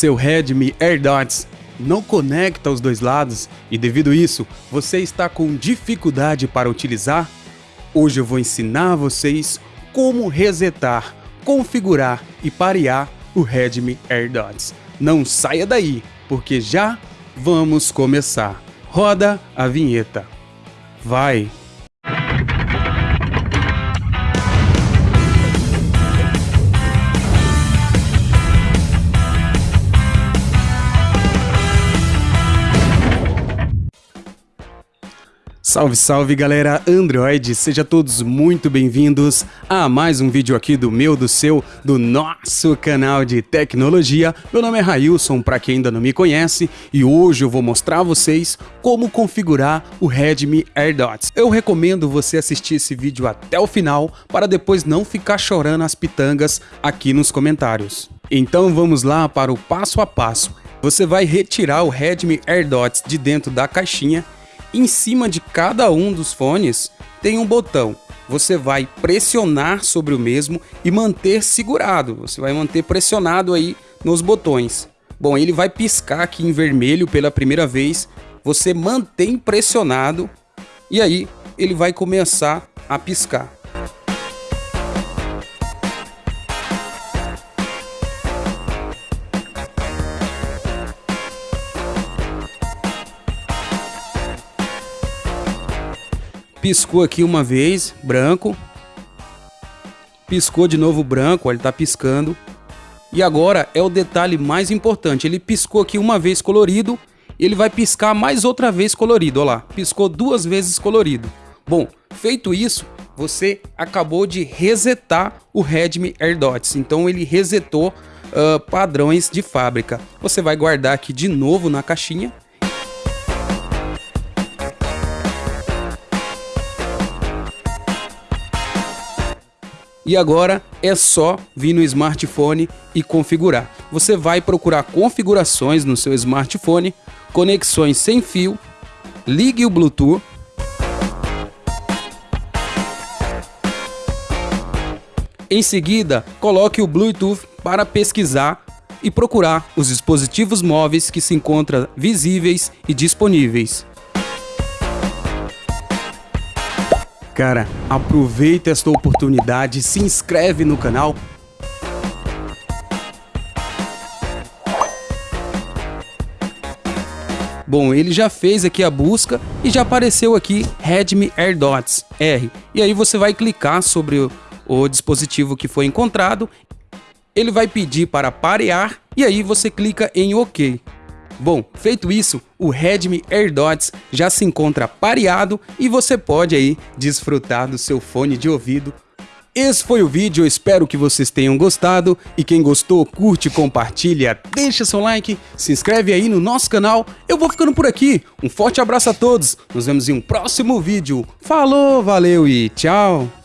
Seu Redmi AirDots não conecta os dois lados e devido a isso você está com dificuldade para utilizar? Hoje eu vou ensinar vocês como resetar, configurar e parear o Redmi AirDots. Não saia daí, porque já vamos começar. Roda a vinheta. Vai! Salve, salve galera Android, sejam todos muito bem-vindos a mais um vídeo aqui do meu, do seu, do nosso canal de tecnologia. Meu nome é Railson, para quem ainda não me conhece, e hoje eu vou mostrar a vocês como configurar o Redmi AirDots. Eu recomendo você assistir esse vídeo até o final para depois não ficar chorando as pitangas aqui nos comentários. Então vamos lá para o passo a passo. Você vai retirar o Redmi AirDots de dentro da caixinha em cima de cada um dos fones tem um botão. Você vai pressionar sobre o mesmo e manter segurado. Você vai manter pressionado aí nos botões. Bom, ele vai piscar aqui em vermelho pela primeira vez. Você mantém pressionado e aí ele vai começar a piscar. Piscou aqui uma vez, branco. Piscou de novo branco, ó, ele tá piscando. E agora é o detalhe mais importante. Ele piscou aqui uma vez colorido, ele vai piscar mais outra vez colorido, ó lá. Piscou duas vezes colorido. Bom, feito isso, você acabou de resetar o Redmi AirDots. Então ele resetou uh, padrões de fábrica. Você vai guardar aqui de novo na caixinha E agora é só vir no smartphone e configurar. Você vai procurar configurações no seu smartphone, conexões sem fio, ligue o Bluetooth. Em seguida, coloque o Bluetooth para pesquisar e procurar os dispositivos móveis que se encontram visíveis e disponíveis. Cara, aproveita esta oportunidade, se inscreve no canal. Bom, ele já fez aqui a busca e já apareceu aqui Redmi AirDots R. E aí você vai clicar sobre o, o dispositivo que foi encontrado. Ele vai pedir para parear e aí você clica em OK. Bom, feito isso, o Redmi AirDots já se encontra pareado e você pode aí desfrutar do seu fone de ouvido esse foi o vídeo, espero que vocês tenham gostado e quem gostou, curte, compartilha, deixa seu like, se inscreve aí no nosso canal. Eu vou ficando por aqui, um forte abraço a todos, nos vemos em um próximo vídeo. Falou, valeu e tchau!